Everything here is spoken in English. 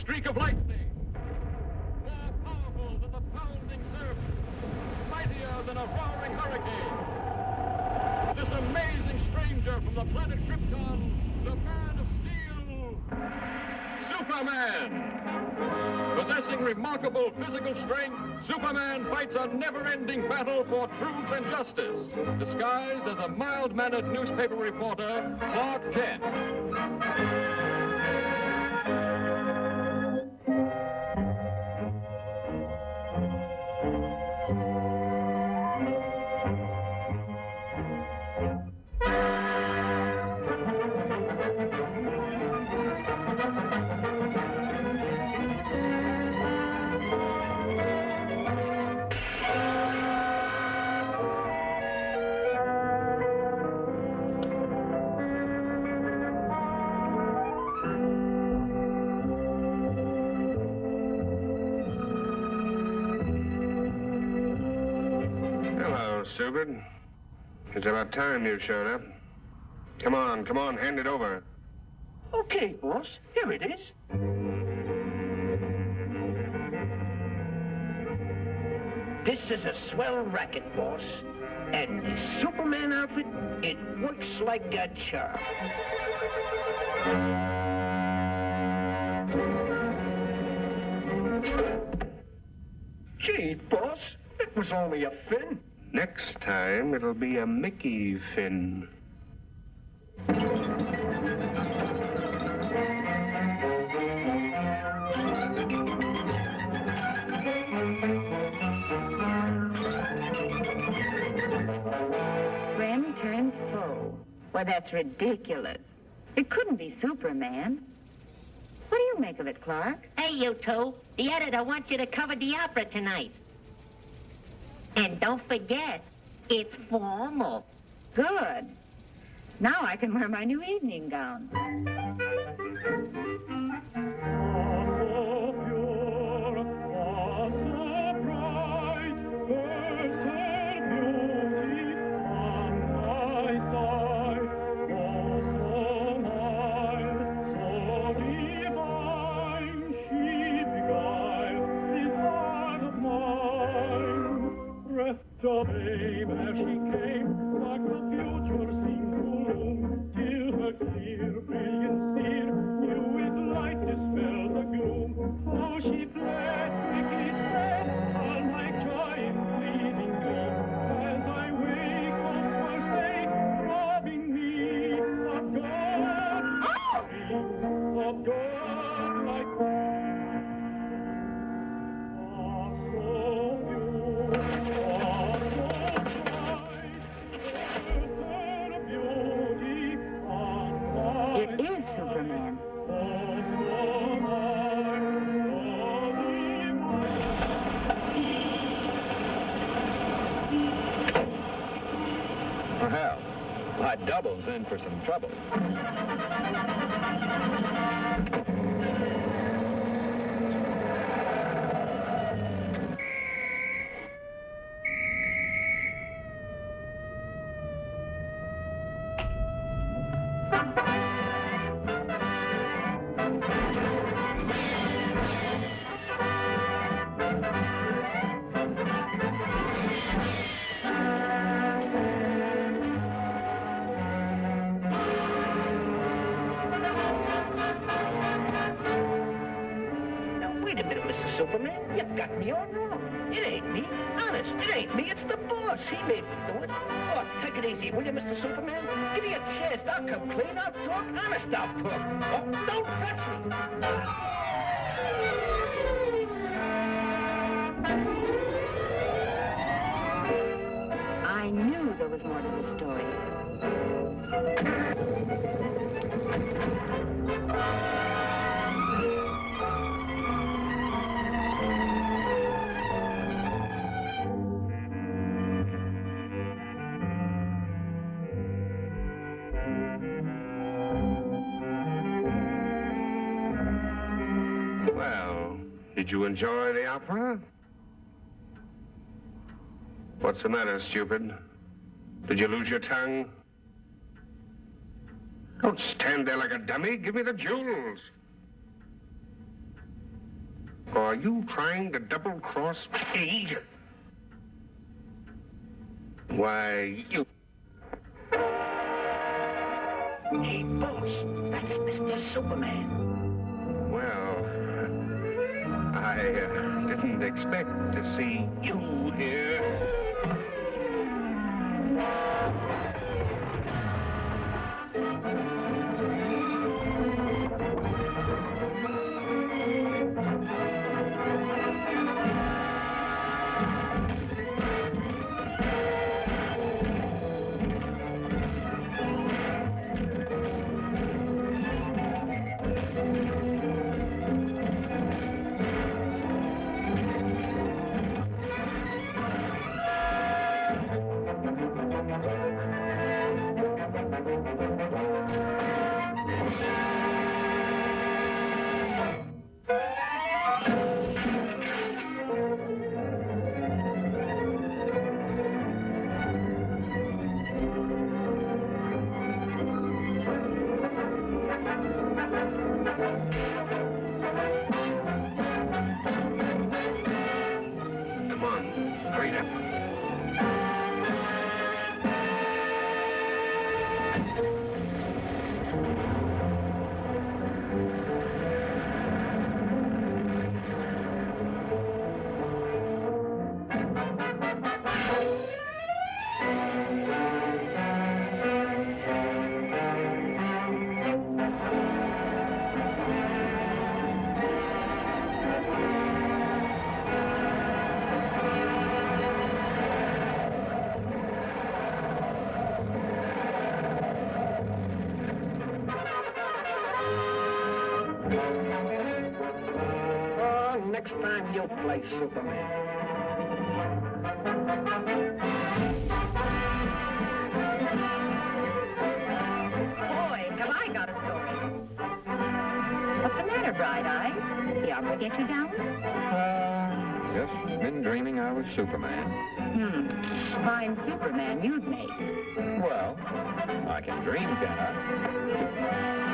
streak of lightning. More powerful than the pounding surf. Mightier than a roaring hurricane. This amazing stranger from the planet Krypton, the man of steel, Superman. Possessing remarkable physical strength, Superman fights a never-ending battle for truth and justice, disguised as a mild-mannered newspaper reporter, Clark Kent. Stupid. It's about time you showed up. Come on, come on, hand it over. Okay, boss. Here it is. This is a swell racket, boss. And the Superman outfit, it works like a charm. Gee, boss, it was only a fin. Next time, it'll be a Mickey Finn. Friend turns foe. Why, that's ridiculous. It couldn't be Superman. What do you make of it, Clark? Hey, you two. The editor wants you to cover the opera tonight. And don't forget, it's formal. Good. Now I can wear my new evening gown. Double's in for some trouble. Got me all wrong. It ain't me. Honest, it ain't me. It's the boss. He made me do it. Oh, take it easy, will you, Mr. Superman? Give me a chance. I'll come clean. I'll talk. Honest, I'll talk. Oh, don't touch me. I knew there was more to the story. Did you enjoy the opera? What's the matter, stupid? Did you lose your tongue? Don't stand there like a dummy. Give me the jewels. Are you trying to double cross me? Why, you. Hey, boss, that's Mr. Superman. Well, I uh, didn't expect to see you Oh, next time you'll play Superman. Boy, have I got a story. What's the matter, Bright Eyes? The opera get you down? Uh, yes, been dreaming I was Superman. Hmm. Fine Superman you'd make. Well, I can dream, can I?